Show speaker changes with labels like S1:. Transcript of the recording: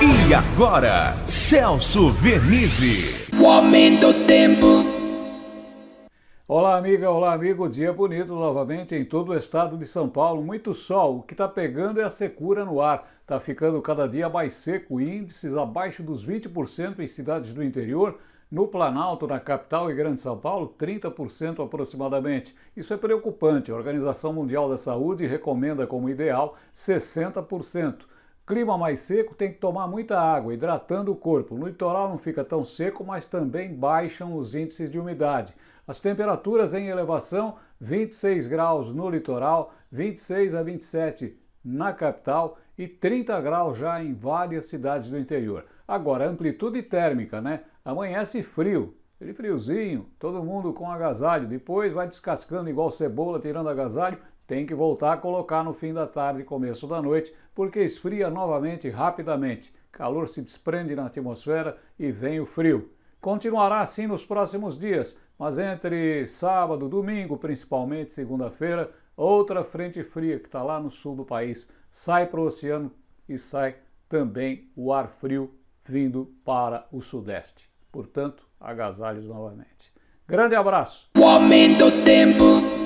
S1: E agora, Celso Vernizzi.
S2: O aumento do tempo.
S3: Olá, amiga, olá, amigo. Dia bonito novamente em todo o estado de São Paulo. Muito sol. O que está pegando é a secura no ar. Está ficando cada dia mais seco. Índices abaixo dos 20% em cidades do interior. No Planalto, na capital e Grande São Paulo, 30% aproximadamente. Isso é preocupante. A Organização Mundial da Saúde recomenda como ideal 60%. Clima mais seco tem que tomar muita água, hidratando o corpo. No litoral não fica tão seco, mas também baixam os índices de umidade. As temperaturas em elevação, 26 graus no litoral, 26 a 27 na capital e 30 graus já em várias cidades do interior. Agora, amplitude térmica, né? Amanhece frio, aquele friozinho, todo mundo com agasalho, depois vai descascando igual cebola, tirando agasalho, tem que voltar a colocar no fim da tarde e começo da noite, porque esfria novamente rapidamente. Calor se desprende na atmosfera e vem o frio. Continuará assim nos próximos dias, mas entre sábado, domingo, principalmente segunda-feira, outra frente fria que está lá no sul do país sai para o oceano e sai também o ar frio vindo para o sudeste. Portanto, agasalhos novamente. Grande abraço!
S2: O aumento do tempo.